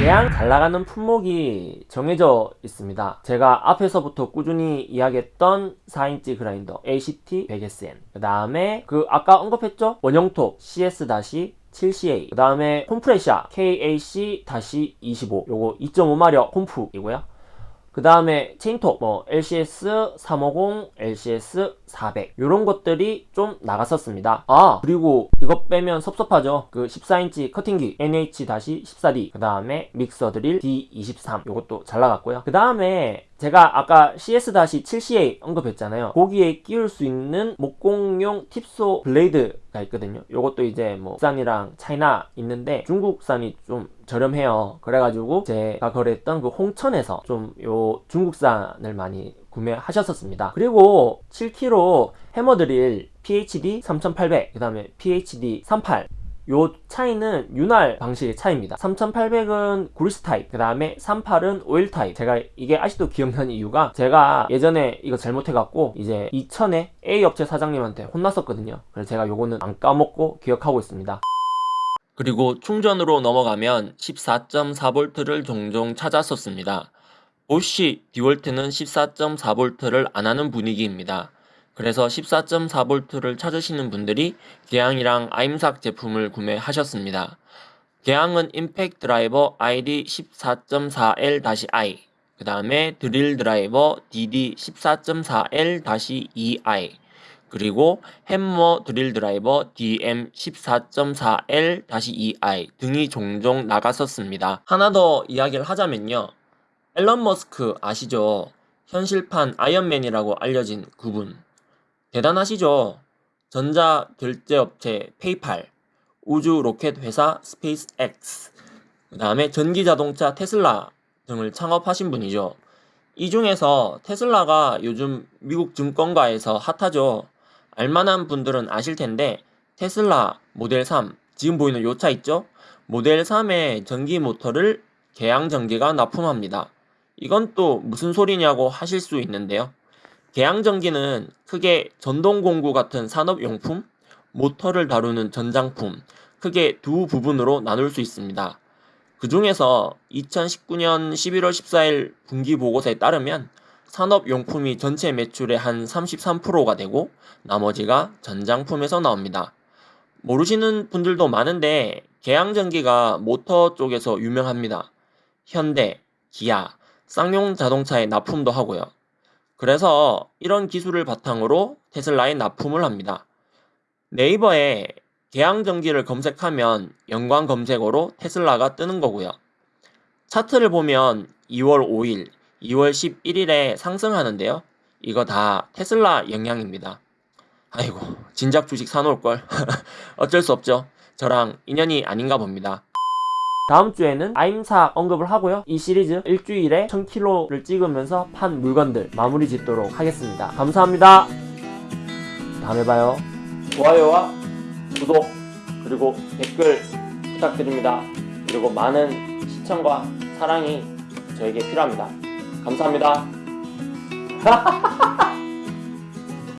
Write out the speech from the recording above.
대양 잘 나가는 품목이 정해져 있습니다. 제가 앞에서부터 꾸준히 이야기했던 4인치 그라인더 ACT 100SN 그 다음에 그 아까 언급했죠? 원형톱 CS-7CA 그 다음에 콤프레샤 KAC-25 요거 2.5마력 콤프이고요. 그 다음에 체인톱 뭐 LCS 350, LCS 400 이런 것들이 좀 나갔었습니다. 아 그리고 이거 빼면 섭섭하죠. 그 14인치 커팅기 NH-14D 그 다음에 믹서 드릴 D23 이것도 잘 나갔고요. 그 다음에 제가 아까 CS-7CA 언급했잖아요. 거기에 끼울 수 있는 목공용 tip saw blade가 있거든요. 이것도 이제 뭐 국산이랑 차이나 있는데 중국산이 좀 저렴해요. 그래가지고 제가 거래했던 그 홍천에서 좀 요 중국산을 많이 구매하셨었습니다. 그리고 7kg 해머드릴 PHD 3800, 그 다음에 PHD 38, 요 차이는 윤활 방식의 차이입니다. 3800은 그리스 타입 그 다음에 38은 오일 타입. 제가 이게 아직도 기억나는 이유가 제가 예전에 이거 잘못해갖고 이제 2000에 A 업체 사장님한테 혼났었거든요. 그래서 제가 요거는 안 까먹고 기억하고 있습니다. 그리고 충전으로 넘어가면 14.4V를 종종 찾았었습니다 보쉬 디월트는 14.4V를 안하는 분위기입니다 그래서 14.4V를 찾으시는 분들이 개항이랑 아임삭 제품을 구매하셨습니다. 개항은 임팩트 드라이버 ID 14.4L-I 그 다음에 드릴 드라이버 DD 14.4L-2i 그리고 햄머 드릴 드라이버 DM 14.4L-2i 등이 종종 나갔었습니다. 하나 더 이야기를 하자면요. 앨런 머스크 아시죠? 현실판 아이언맨이라고 알려진 그분. 대단하시죠? 전자 결제업체 페이팔, 우주 로켓 회사 스페이스X, 그 다음에 전기 자동차 테슬라 등을 창업하신 분이죠. 이 중에서 테슬라가 요즘 미국 증권가에서 핫하죠. 알만한 분들은 아실 텐데 테슬라 모델 3, 지금 보이는 요 차 있죠? 모델 3의 전기 모터를 개양 전기가 납품합니다. 이건 또 무슨 소리냐고 하실 수 있는데요. 개양전기는 크게 전동공구 같은 산업용품, 모터를 다루는 전장품, 크게 두 부분으로 나눌 수 있습니다. 그 중에서 2019년 11월 14일 분기 보고서에 따르면 산업용품이 전체 매출의 한 33%가 되고 나머지가 전장품에서 나옵니다. 모르시는 분들도 많은데 개양전기가 모터 쪽에서 유명합니다. 현대, 기아, 쌍용 자동차에 납품도 하고요. 그래서 이런 기술을 바탕으로 테슬라에 납품을 합니다. 네이버에 개항전기를 검색하면 연관 검색어로 테슬라가 뜨는 거고요. 차트를 보면 2월 5일, 2월 11일에 상승하는데요. 이거 다 테슬라 영향입니다. 아이고, 진작 주식 사놓을걸. 어쩔 수 없죠. 저랑 인연이 아닌가 봅니다. 다음 주에는 아임사 언급을 하고요. 이 시리즈 일주일에 1000kg를 찍으면서 판 물건들 마무리 짓도록 하겠습니다. 감사합니다. 다음에 봐요. 좋아요와 구독 그리고 댓글 부탁드립니다. 그리고 많은 시청과 사랑이 저에게 필요합니다. 감사합니다.